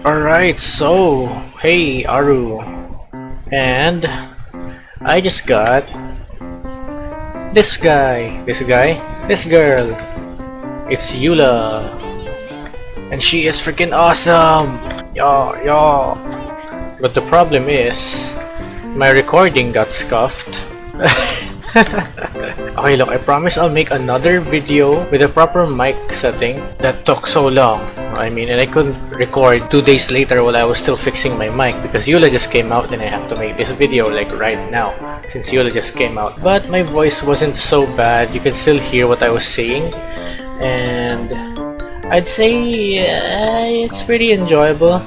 Alright, so, hey Aru. And I just got this guy, this guy, this girl. It's Eula, And she is freaking awesome! Yo, yo. But the problem is, my recording got scuffed. okay, look, I promise I'll make another video with a proper mic setting that took so long. I mean, and I couldn't record two days later while I was still fixing my mic because Eula just came out and I have to make this video like right now since Eula just came out. But my voice wasn't so bad, you can still hear what I was saying and I'd say uh, it's pretty enjoyable.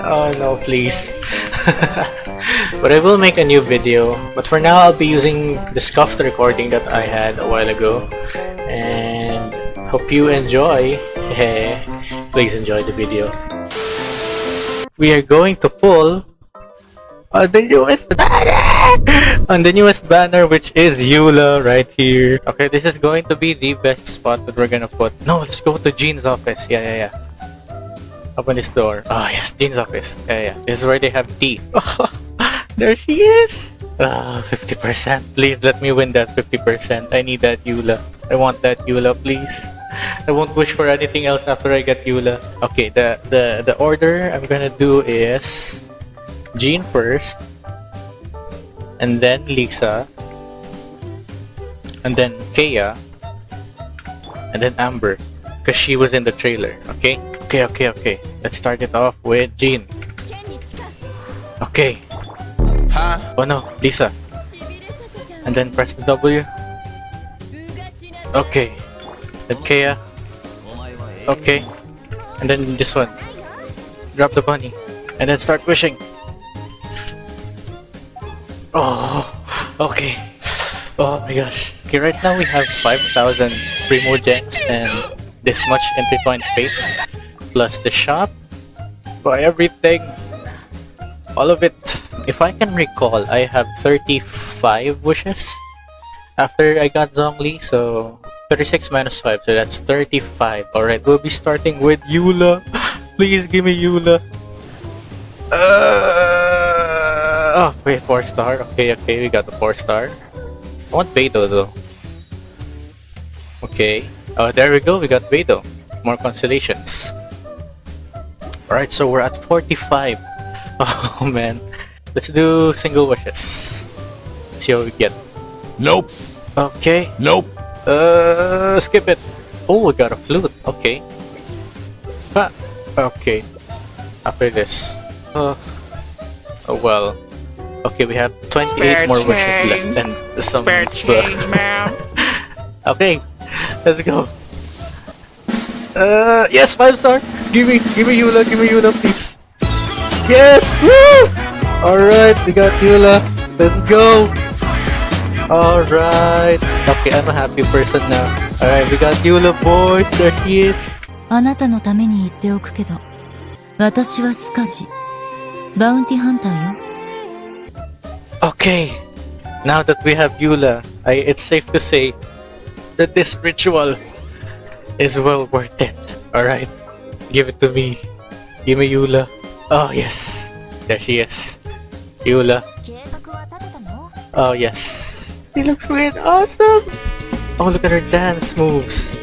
oh no, please. but I will make a new video. But for now, I'll be using the scuffed recording that I had a while ago. And hope you enjoy. Please enjoy the video. We are going to pull on the newest banner! on the newest banner, which is Eula right here. Okay, this is going to be the best spot that we're gonna put. No, let's go to Jean's office. Yeah, yeah, yeah. Open this door. Oh, yes, Jean's office. Yeah, yeah. This is where they have tea. There she is! Ah, 50%. Please let me win that 50%. I need that Eula. I want that Eula, please. I won't wish for anything else after I get Eula. Okay, the, the, the order I'm gonna do is... Jean first. And then Lisa. And then Kaeya. And then Amber. Because she was in the trailer, okay? Okay, okay, okay. Let's start it off with Jean. Okay, Oh no, Lisa. And then press the W. Okay. Then ah. Kaeya. Okay. And then this one. Grab the bunny. And then start wishing. Oh, okay. Oh my gosh. Okay, right now we have 5,000 Primogems and this much intertwined fates. Plus the shop. Buy everything. All of it if I can recall, I have 35 wishes after I got Zhongli, so 36 minus 5, so that's 35. Alright, we'll be starting with Eula. Please give me Eula. Uh, oh, wait, 4 star. Okay, okay, we got the 4 star. I want Beidou though. Okay. Oh, there we go, we got Beidou. More constellations. Alright, so we're at 45. Oh man. Let's do single wishes. See what we get. Nope. Okay. Nope. Uh, skip it. Oh, we got a flute. Okay. Ah, okay. After this. Uh, oh, well. Okay, we have 28 Spare more change. wishes left and some... Spare change, okay, let's go. Uh, yes, 5 star! Give me, give me Eula, give me Eula, please. Yes! Woo! Alright, we got Eula. Let's go! Alright. Okay, I'm a happy person now. Alright, we got Eula boys. There he is. okay Now that we have Eula, I, it's safe to say that this ritual is well worth it. Alright. Give it to me. Give me Eula. Oh, yes. There she is. Eula. Oh, yes. She looks weird. Awesome. Oh, look at her dance moves.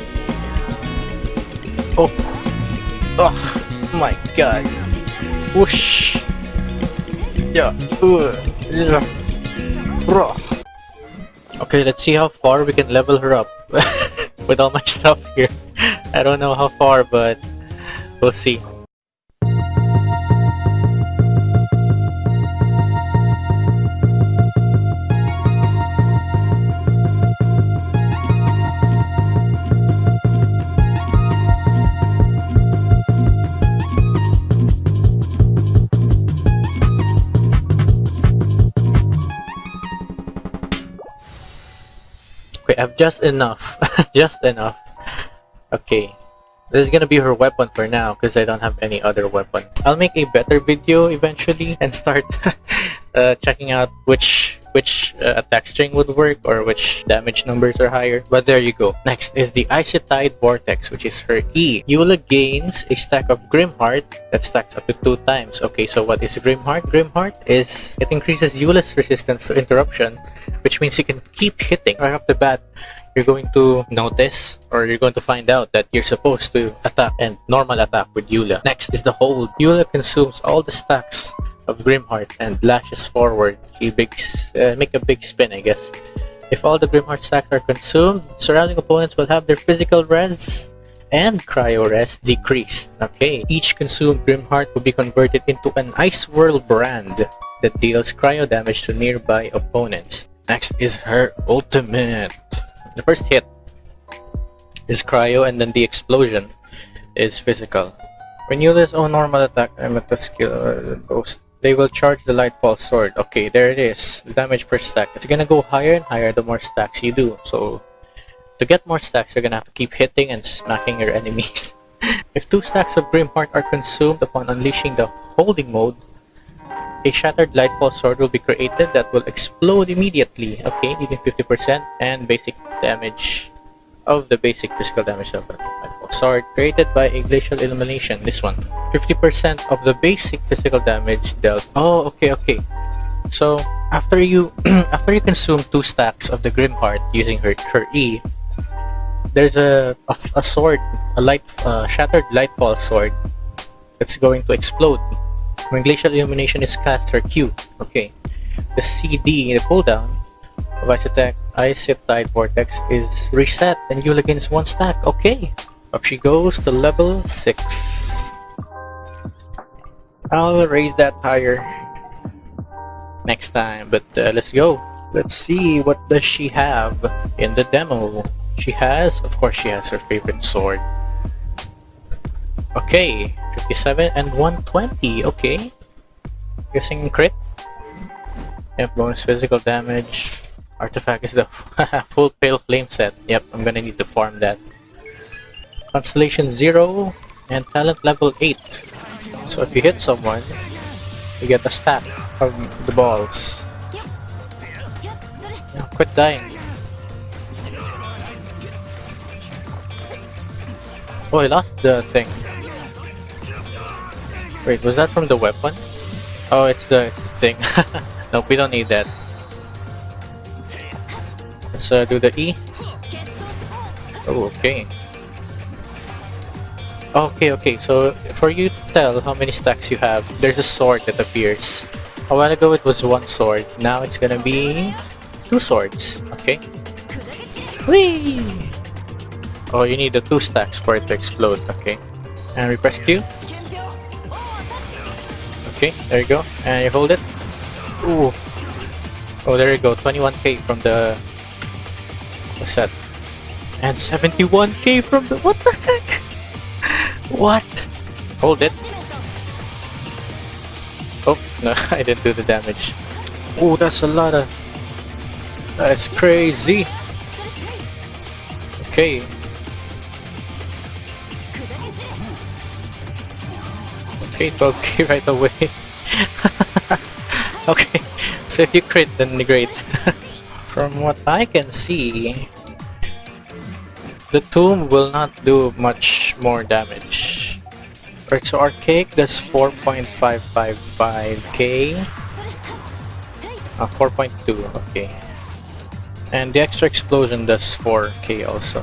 Oh. Oh, my god. Whoosh. Yeah. Ooh. Yeah. Bro. Okay, let's see how far we can level her up with all my stuff here. I don't know how far, but we'll see. Okay, I have just enough. just enough. Okay. This is gonna be her weapon for now because I don't have any other weapon. I'll make a better video eventually and start uh, checking out which which uh, attack string would work or which damage numbers are higher. But there you go. Next is the Icy Tide Vortex, which is her E. Eula gains a stack of Grimheart that stacks up to two times. Okay, so what is Grimheart? Grimheart is it increases Eula's resistance to interruption, which means you can keep hitting right off the bat you're going to notice or you're going to find out that you're supposed to attack and normal attack with Eula. Next is the hold. Eula consumes all the stacks of Grimheart and lashes forward. She bigs, uh, make a big spin, I guess. If all the Grimheart stacks are consumed, surrounding opponents will have their physical res and cryo res decreased. Okay, each consumed Grimheart will be converted into an Ice Whirl brand that deals cryo damage to nearby opponents. Next is her ultimate. The first hit is cryo and then the explosion is physical. When you own normal attack, I'm at the skill uh, ghost. They will charge the Lightfall Sword. Okay, there it is. The damage per stack. It's gonna go higher and higher the more stacks you do. So, to get more stacks, you're gonna have to keep hitting and smacking your enemies. if two stacks of Grimheart are consumed upon unleashing the holding mode, a shattered lightfall sword will be created that will explode immediately. Okay, dealing 50% and basic damage of the basic physical damage of a sword created by a glacial illumination. This one. 50% of the basic physical damage dealt. Oh, okay, okay. So after you after you consume two stacks of the Grimheart using her her E, there's a a, a sword, a light uh, shattered lightfall sword that's going to explode when Glacial Illumination is cast, her Q. Okay. The CD, the cooldown of Ice Attack, Ice Tide Vortex is reset and Eula gains one stack. Okay. Up she goes to level 6. I'll raise that higher next time, but uh, let's go. Let's see what does she have in the demo. She has, of course she has her favorite sword. Okay, 57 and 120. Okay. Guessing crit. Yep, bonus physical damage. Artifact is the full pale flame set. Yep, I'm gonna need to farm that. Constellation 0 and talent level 8. So if you hit someone, you get a stack of the balls. Yeah, quit dying. Oh, I lost the thing. Wait, was that from the weapon? Oh, it's the, it's the thing. nope, we don't need that. Let's uh, do the E. Oh, okay. Okay, okay, so for you to tell how many stacks you have, there's a sword that appears. A while ago it was one sword, now it's gonna be two swords, okay? Whee! Oh, you need the two stacks for it to explode, okay. And we press Q. Okay, there you go. And you hold it. Ooh. Oh, there you go. 21k from the, the set. And 71k from the... What the heck? What? Hold it. Oh, no, I didn't do the damage. Oh, that's a lot of... That's crazy. Okay. Okay, 12k right away. okay, so if you crit, then great. From what I can see, the tomb will not do much more damage. Alright, so Archaic does 4.555k. Uh, 4.2, okay. And the extra explosion does 4k also.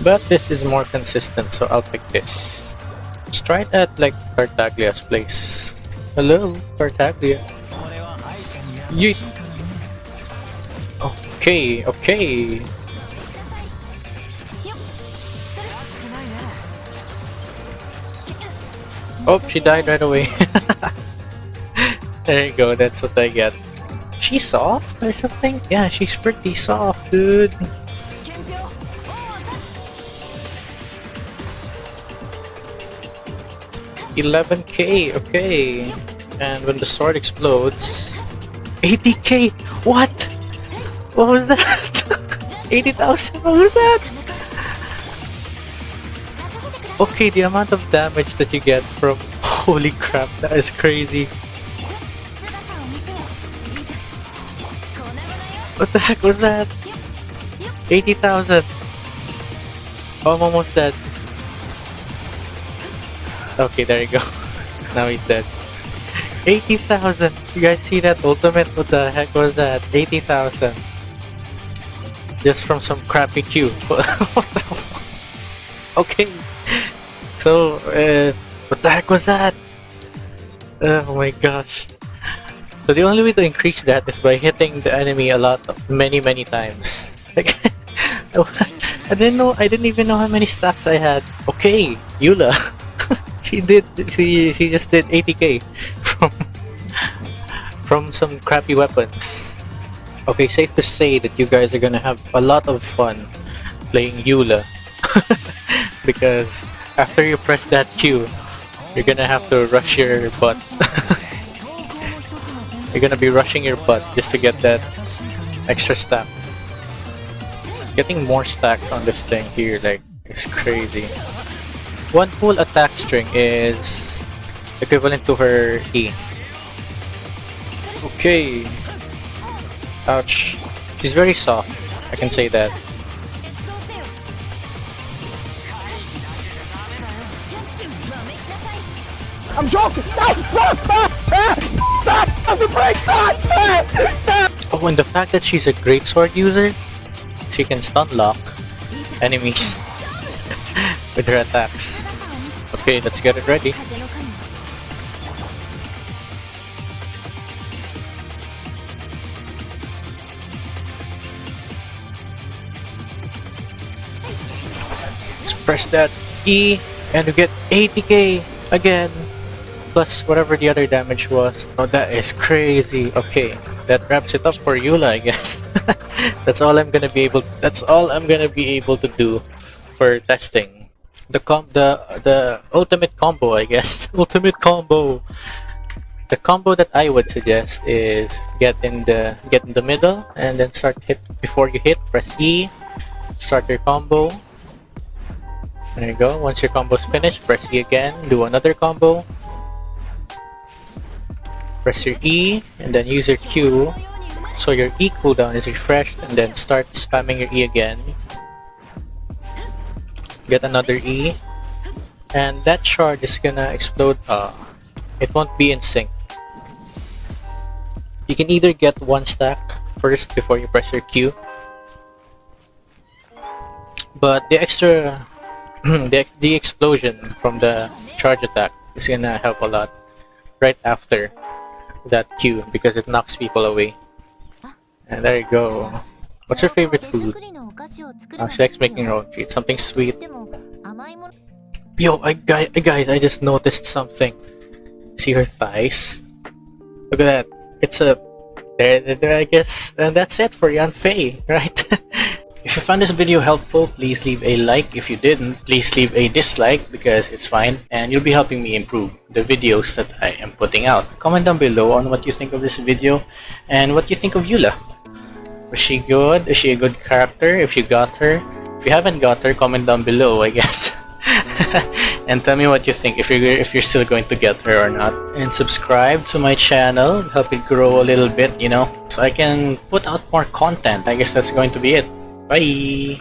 But this is more consistent, so I'll pick this. Let's try it at like Tartaglia's place. Hello, Tartaglia. Yeet. Okay, okay. Oh, she died right away. there you go, that's what I get. She's soft or something? Yeah, she's pretty soft, dude. 11k, okay. And when the sword explodes... 80k! What? What was that? 80,000? What was that? Okay, the amount of damage that you get from... Holy crap, that is crazy. What the heck was that? 80,000. Oh, I'm almost dead. Okay, there you go. now he's dead. 80,000! You guys see that ultimate? What the heck was that? 80,000. Just from some crappy Q. What the fuck? okay. So, uh, what the heck was that? Oh my gosh. So the only way to increase that is by hitting the enemy a lot, many, many times. Like, I didn't know, I didn't even know how many stacks I had. Okay, Eula. she did, she, she just did 80k from, from some crappy weapons. Okay, safe to say that you guys are gonna have a lot of fun playing Eula. because after you press that Q, you're gonna have to rush your butt. you're gonna be rushing your butt just to get that extra stack. Getting more stacks on this thing here, like, is crazy. One full attack string is equivalent to her E. Okay. Ouch. She's very soft. I can say that. I'm joking! Stop! Stop! Stop! Stop! Stop! Stop the break! Stop! Stop! Stop! Oh, and the fact that she's a great sword user, she can stun lock enemies with her attacks. Okay, let's get it ready. Press that E and you get 80k again plus whatever the other damage was. Oh, that is crazy. Okay, that wraps it up for Eula, I guess. that's all I'm gonna be able. That's all I'm gonna be able to do for testing. The com the the ultimate combo, I guess. ultimate combo. The combo that I would suggest is get in the get in the middle and then start hit before you hit. Press E. Start your combo. There you go. Once your combo's finished, press E again. Do another combo. Press your E and then use your Q. So your E cooldown is refreshed and then start spamming your E again. Get another E. And that shard is gonna explode. Uh, it won't be in sync. You can either get one stack first before you press your Q. But the extra the, the explosion from the charge attack is gonna help a lot right after that Q because it knocks people away. And there you go. What's your favorite food? Oh, she likes making her own treat. Something sweet. Yo, I, guys, guys, I just noticed something. See her thighs? Look at that. It's a... There, there, I guess. And that's it for Yanfei, right? If you found this video helpful, please leave a like. If you didn't, please leave a dislike because it's fine and you'll be helping me improve the videos that I am putting out. Comment down below on what you think of this video and what you think of Eula. Was she good? Is she a good character? If you got her? If you haven't got her, comment down below, I guess. and tell me what you think if you're if you're still going to get her or not and subscribe to my channel help it grow a little bit you know so i can put out more content i guess that's going to be it Bye.